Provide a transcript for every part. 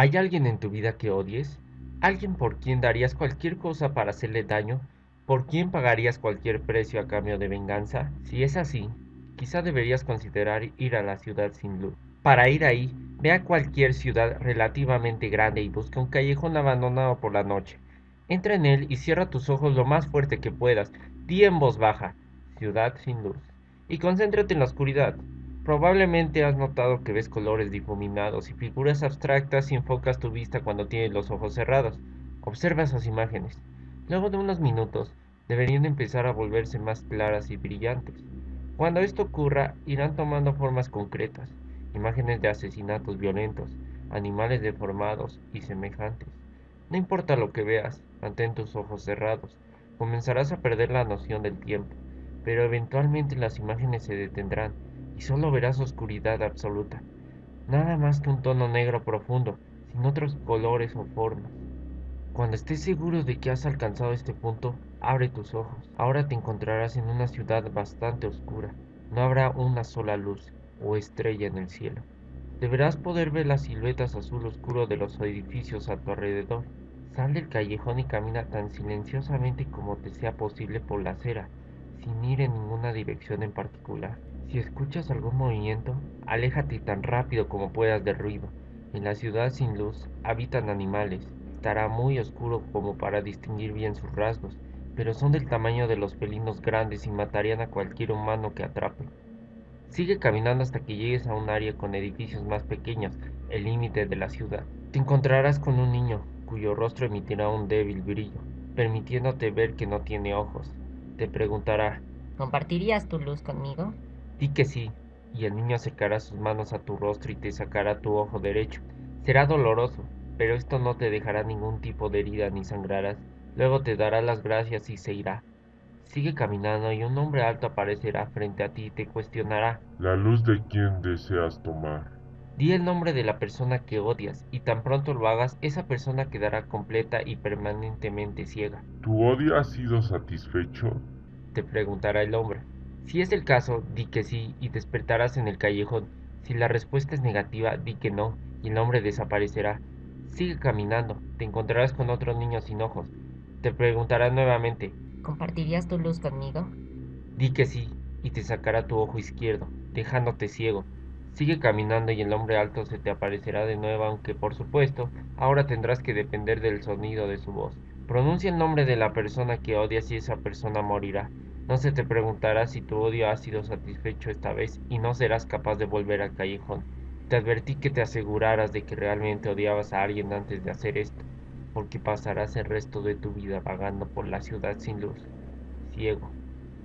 ¿Hay alguien en tu vida que odies? ¿Alguien por quien darías cualquier cosa para hacerle daño? ¿Por quien pagarías cualquier precio a cambio de venganza? Si es así, quizá deberías considerar ir a la ciudad sin luz. Para ir ahí, ve a cualquier ciudad relativamente grande y busca un callejón abandonado por la noche. Entra en él y cierra tus ojos lo más fuerte que puedas. Di en voz baja, ciudad sin luz. Y concéntrate en la oscuridad. Probablemente has notado que ves colores difuminados y figuras abstractas y enfocas tu vista cuando tienes los ojos cerrados. Observa esas imágenes. Luego de unos minutos, deberían empezar a volverse más claras y brillantes. Cuando esto ocurra, irán tomando formas concretas, imágenes de asesinatos violentos, animales deformados y semejantes. No importa lo que veas, mantén tus ojos cerrados. Comenzarás a perder la noción del tiempo, pero eventualmente las imágenes se detendrán y solo verás oscuridad absoluta. Nada más que un tono negro profundo, sin otros colores o formas. Cuando estés seguro de que has alcanzado este punto, abre tus ojos. Ahora te encontrarás en una ciudad bastante oscura. No habrá una sola luz o estrella en el cielo. Deberás poder ver las siluetas azul oscuro de los edificios a tu alrededor. Sal del callejón y camina tan silenciosamente como te sea posible por la acera, sin ir en ninguna dirección en particular. Si escuchas algún movimiento, aléjate tan rápido como puedas del ruido. En la ciudad sin luz habitan animales. Estará muy oscuro como para distinguir bien sus rasgos, pero son del tamaño de los felinos grandes y matarían a cualquier humano que atrape. Sigue caminando hasta que llegues a un área con edificios más pequeños, el límite de la ciudad. Te encontrarás con un niño, cuyo rostro emitirá un débil brillo, permitiéndote ver que no tiene ojos. Te preguntará, ¿compartirías tu luz conmigo? Di que sí, y el niño acercará sus manos a tu rostro y te sacará tu ojo derecho. Será doloroso, pero esto no te dejará ningún tipo de herida ni sangrarás. Luego te dará las gracias y se irá. Sigue caminando y un hombre alto aparecerá frente a ti y te cuestionará. ¿La luz de quién deseas tomar? Di el nombre de la persona que odias y tan pronto lo hagas, esa persona quedará completa y permanentemente ciega. ¿Tu odio ha sido satisfecho? Te preguntará el hombre. Si es el caso, di que sí y despertarás en el callejón. Si la respuesta es negativa, di que no y el hombre desaparecerá. Sigue caminando, te encontrarás con otro niño sin ojos. Te preguntará nuevamente, ¿compartirías tu luz conmigo? Di que sí y te sacará tu ojo izquierdo, dejándote ciego. Sigue caminando y el hombre alto se te aparecerá de nuevo, aunque por supuesto, ahora tendrás que depender del sonido de su voz. Pronuncia el nombre de la persona que odias y esa persona morirá. No se te preguntará si tu odio ha sido satisfecho esta vez y no serás capaz de volver al callejón. Te advertí que te aseguraras de que realmente odiabas a alguien antes de hacer esto, porque pasarás el resto de tu vida vagando por la ciudad sin luz, ciego,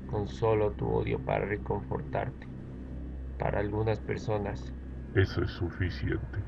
con solo tu odio para reconfortarte. Para algunas personas, eso es suficiente.